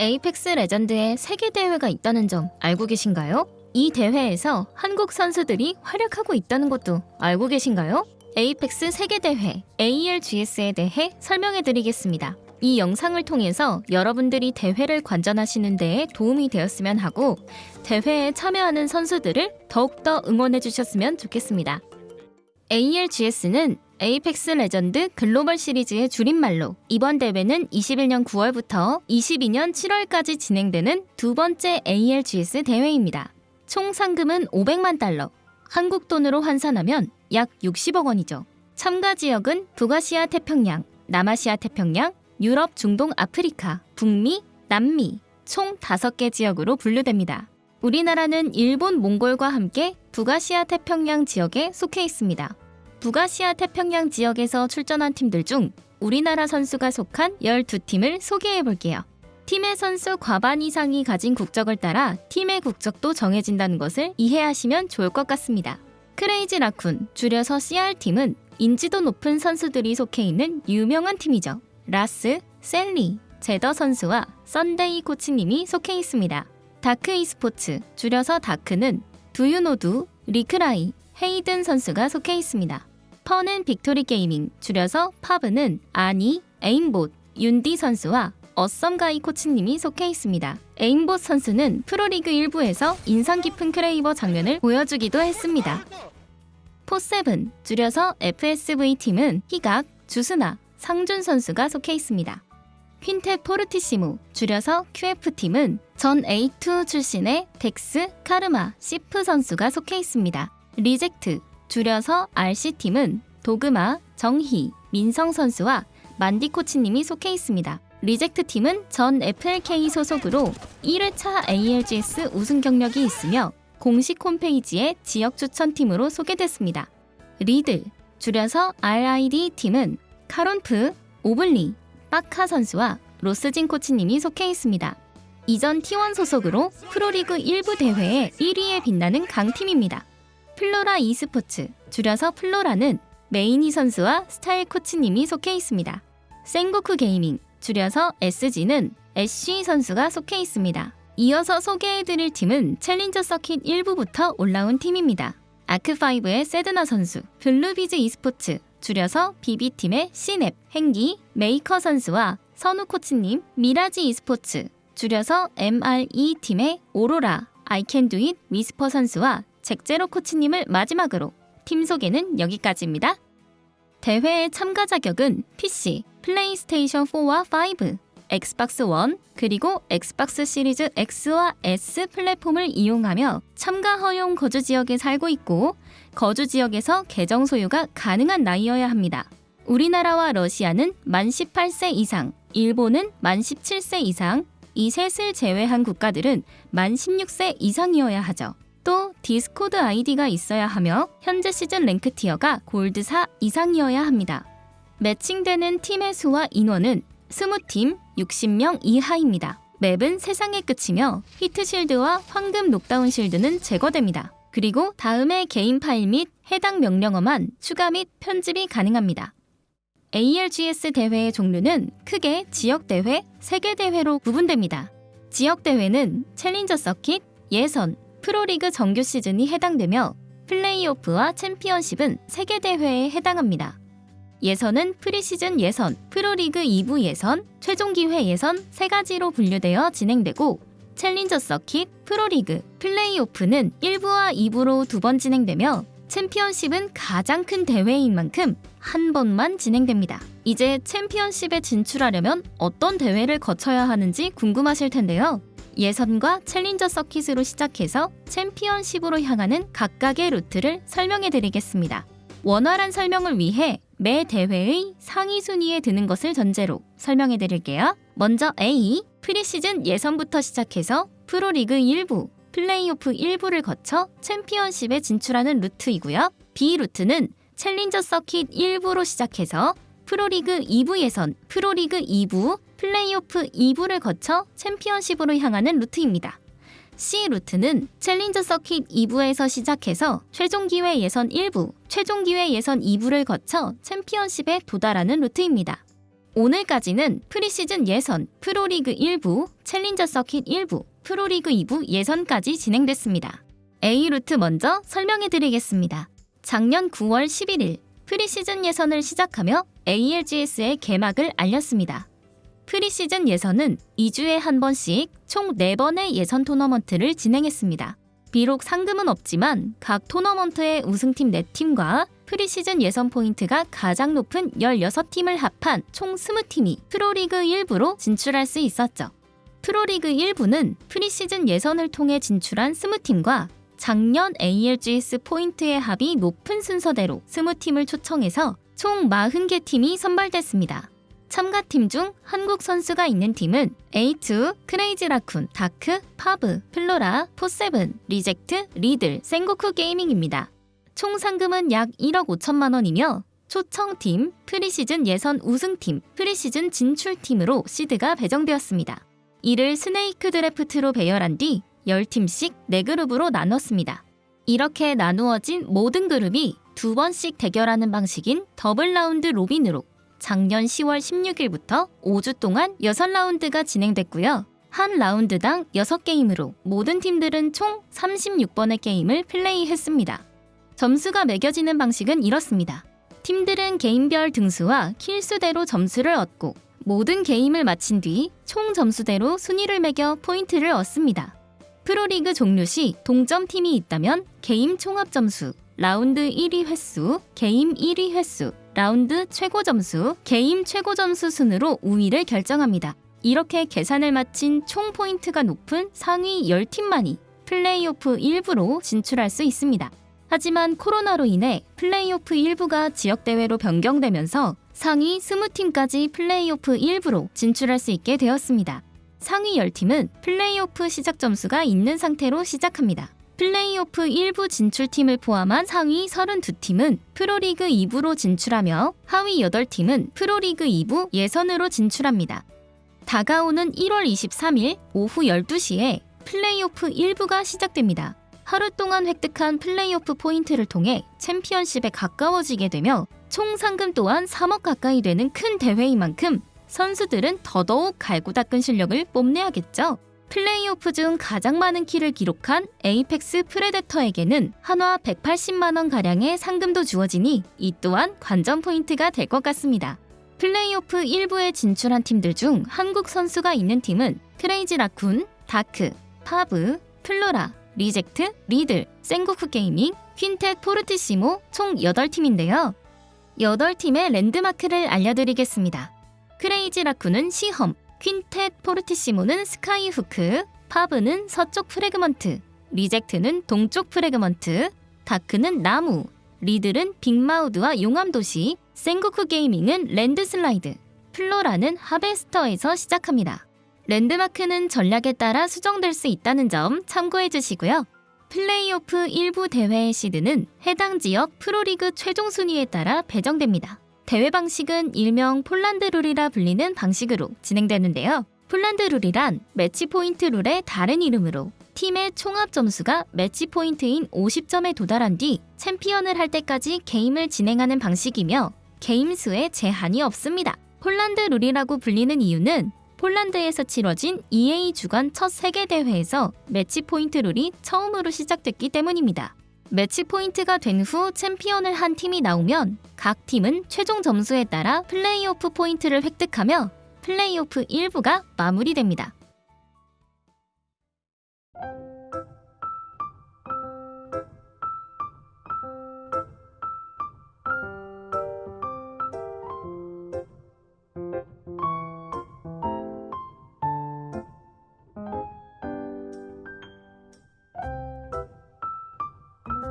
에이펙스 레전드의 세계 대회가 있다는 점 알고 계신가요? 이 대회에서 한국 선수들이 활약하고 있다는 것도 알고 계신가요? 에이펙스 세계 대회 ALGS에 대해 설명해 드리겠습니다. 이 영상을 통해서 여러분들이 대회를 관전하시는 데에 도움이 되었으면 하고 대회에 참여하는 선수들을 더욱더 응원해 주셨으면 좋겠습니다. ALGS는 에이펙스 레전드 글로벌 시리즈의 줄임말로 이번 대회는 21년 9월부터 22년 7월까지 진행되는 두 번째 ALGS 대회입니다. 총 상금은 500만 달러, 한국 돈으로 환산하면 약 60억 원이죠. 참가 지역은 북아시아 태평양, 남아시아 태평양, 유럽, 중동, 아프리카, 북미, 남미 총 5개 지역으로 분류됩니다. 우리나라는 일본, 몽골과 함께 북아시아 태평양 지역에 속해 있습니다. 북아시아 태평양 지역에서 출전한 팀들 중 우리나라 선수가 속한 12팀을 소개해 볼게요. 팀의 선수 과반 이상이 가진 국적을 따라 팀의 국적도 정해진다는 것을 이해하시면 좋을 것 같습니다. 크레이지 라쿤, 줄여서 CR팀은 인지도 높은 선수들이 속해 있는 유명한 팀이죠. 라스, 셀리, 제더 선수와 썬데이 코치님이 속해 있습니다. 다크 e스포츠, 줄여서 다크는 두유노두, 리크라이, 헤이든 선수가 속해 있습니다. 펀앤 빅토리 게이밍, 줄여서 파브는 아니, 에임봇, 윤디 선수와 어썸가이 코치님이 속해 있습니다. 에임봇 선수는 프로리그 1부에서 인상 깊은 크레이버 장면을 보여주기도 했습니다. 포세븐, 줄여서 FSV 팀은 희각, 주스나, 상준 선수가 속해 있습니다. 퀸테 포르티시모, 줄여서 QF팀은 전 A2 출신의 덱스, 카르마, 시프 선수가 속해 있습니다. 리젝트, 줄여서 RC팀은 도그마, 정희, 민성 선수와 만디 코치님이 속해 있습니다. 리젝트 팀은 전 FLK 소속으로 1회차 ALGS 우승 경력이 있으며 공식 홈페이지에 지역 추천팀으로 소개됐습니다. 리드, 줄여서 RID 팀은 카론프, 오블리, 빠카 선수와 로스진 코치님이 속해 있습니다. 이전 T1 소속으로 프로리그 1부 대회에 1위에 빛나는 강팀입니다. 플로라 e스포츠, 줄여서 플로라는 메이니 선수와 스타일 코치님이 속해 있습니다. 생고쿠 게이밍, 줄여서 SG는 애쉬 선수가 속해 있습니다. 이어서 소개해드릴 팀은 Challenger Circuit 1부부터 올라온 팀입니다. 아크5의 세드나 선수, 블루비즈 e스포츠, 줄여서 BB팀의 시냅, 행기, 메이커 선수와 선우 코치님, 미라지 e스포츠, 줄여서 MRE팀의 오로라, 아이캔두잇 위스퍼 선수와 잭제로 코치님을 마지막으로 팀 소개는 여기까지입니다. 대회의 참가 자격은 PC, 플레이스테이션 4와 5, 엑스박스 1, 그리고 엑스박스 시리즈 X와 S 플랫폼을 이용하며 참가 허용 거주 지역에 살고 있고 거주 지역에서 계정 소유가 가능한 나이여야 합니다. 우리나라와 러시아는 만 18세 이상, 일본은 만 17세 이상, 이 셋을 제외한 국가들은 만 16세 이상이어야 하죠. 또 디스코드 아이디가 있어야 하며 현재 시즌 랭크 tier가 골드 4 이상이어야 합니다. 매칭되는 팀의 수와 인원은 20팀 60명 이하입니다. 맵은 세상의 끝이며 heat shield와 황금 knockdown shield는 제거됩니다. 그리고 다음의 개인 파일 및 해당 명령어만 추가 및 편집이 가능합니다. ALGS 대회의 종류는 크게 지역 대회, 세계 대회로 구분됩니다. 지역 대회는 Challenger Circuit, 예선, 프로리그 정규 시즌이 해당되며 플레이오프와 챔피언십은 세계 대회에 해당합니다. 예선은 프리시즌 예선, 프로리그 2부 예선, 최종 기회 예선 세 가지로 분류되어 진행되고 Challenger Circuit, 프로리그, 플레이오프는 1부와 2부로 두 번 진행되며 챔피언십은 가장 큰 대회인 만큼 한 번만 진행됩니다. 이제 챔피언십에 진출하려면 어떤 대회를 거쳐야 하는지 궁금하실 텐데요. 예선과 챌린저 서킷으로 시작해서 챔피언십으로 향하는 각각의 루트를 설명해 드리겠습니다. 원활한 설명을 위해 매 대회의 상위 순위에 드는 것을 전제로 설명해 드릴게요. 먼저 A, preseason 예선부터 시작해서 프로리그 1부, 플레이오프 1부를 거쳐 챔피언십에 진출하는 루트이고요. B 루트는 Challenger Circuit 1부로 시작해서 프로리그 2부 예선, 프로리그 2부, 플레이오프 2부를 거쳐 챔피언십으로 향하는 루트입니다. C 루트는 Challenger Circuit 2부에서 시작해서 최종 기회 예선 1부, 최종 기회 예선 2부를 거쳐 챔피언십에 도달하는 루트입니다. 오늘까지는 프리시즌 예선, 프로리그 1부, Challenger Circuit 1부, 프로리그 2부 예선까지 진행됐습니다. A루트 먼저 설명해 드리겠습니다. 작년 9월 11일 프리시즌 예선을 시작하며 ALGS의 개막을 알렸습니다. 프리시즌 예선은 2주에 한 번씩 총 4번의 예선 토너먼트를 진행했습니다. 비록 상금은 없지만 각 토너먼트의 우승팀 4팀과 프리시즌 예선 포인트가 가장 높은 16팀을 합한 총 20팀이 프로리그 1부로 진출할 수 있었죠. 프로리그 1부는 프리시즌 예선을 통해 진출한 20팀과 작년 ALGS 포인트의 합이 높은 순서대로 20팀을 초청해서 총 40개 팀이 선발됐습니다. 참가팀 중 한국 선수가 있는 팀은 A2, 크레이지 라쿤, 다크, 파브, 플로라, 포세븐, 리젝트, 리들, 생고쿠 게이밍입니다. 총 상금은 약 1억 5천만 원이며 초청팀, 프리시즌 예선 우승팀, 프리시즌 진출팀으로 시드가 배정되었습니다. 이를 snake draft로 배열한 뒤 10팀씩 4그룹으로 나눴습니다. 이렇게 나누어진 모든 그룹이 두 번씩 대결하는 방식인 double round robin으로 작년 10월 16일부터 5주 동안 6라운드가 진행됐고요. 한 라운드당 6게임으로 모든 팀들은 총 36번의 게임을 플레이했습니다. 점수가 매겨지는 방식은 이렇습니다. 팀들은 게임별 등수와 kill수대로 점수를 얻고 모든 게임을 마친 뒤 총 점수대로 순위를 매겨 포인트를 얻습니다. 프로리그 종료 시 동점 팀이 있다면 게임 총합 점수, 라운드 1위 횟수, 게임 1위 횟수, 라운드 최고 점수, 게임 최고 점수 순으로 우위를 결정합니다. 이렇게 계산을 마친 총 포인트가 높은 상위 10팀만이 플레이오프 1부로 진출할 수 있습니다. 하지만 코로나로 인해 플레이오프 1부가 지역대회로 변경되면서 상위 20팀까지 플레이오프 1부로 진출할 수 있게 되었습니다. 상위 10팀은 플레이오프 시작 점수가 있는 상태로 시작합니다. 플레이오프 1부 진출팀을 포함한 상위 32팀은 프로리그 2부로 진출하며 하위 8팀은 프로리그 2부 예선으로 진출합니다. 다가오는 1월 23일 오후 12시에 플레이오프 1부가 시작됩니다. 하루 동안 획득한 플레이오프 포인트를 통해 챔피언십에 가까워지게 되며 총 상금 또한 3억 가까이 되는 큰 대회인 만큼 선수들은 더더욱 갈고 닦은 실력을 뽐내야겠죠. 플레이오프 중 가장 많은 kill을 기록한 Apex Predator에게는 한화 180만 원 가량의 상금도 주어지니 이 또한 관전 포인트가 될 것 같습니다. 플레이오프 1부에 진출한 팀들 중 한국 선수가 있는 팀은 크레이지 라쿤, 다크, 파브, 플로라, 리젝트, 리들, 생고쿠 게이밍, 퀸텟 포르티시모 총 8팀인데요. 8팀의 랜드마크를 알려드리겠습니다. Crazy Raccoon은 시험, 퀸텟 포르티시모는 Skyhook, 파브는 서쪽 Fragment, Reject는 동쪽 Fragment, 다크는 나무, Riddle은 Big Maude와 용암도시, Sengoku Gaming은 Landslide, Flora는 Harvester에서 시작합니다. 랜드마크는 전략에 따라 수정될 수 있다는 점 참고해 주시고요. 플레이오프 일부 대회의 시드는 해당 지역 프로리그 최종 순위에 따라 배정됩니다. 대회 방식은 일명 폴란드 룰이라 불리는 방식으로 진행되는데요. 폴란드 룰이란 매치 포인트 룰의 다른 이름으로 팀의 총합 점수가 매치 포인트인 50점에 도달한 뒤 챔피언을 할 때까지 게임을 진행하는 방식이며 게임 수에 제한이 없습니다. 폴란드 룰이라고 불리는 이유는 폴란드에서 치러진 EA 주관 첫 세계 대회에서 매치 포인트 룰이 처음으로 시작됐기 때문입니다. 매치 포인트가 된 후 챔피언을 한 팀이 나오면 각 팀은 최종 점수에 따라 플레이오프 포인트를 획득하며 플레이오프 1부가 마무리됩니다.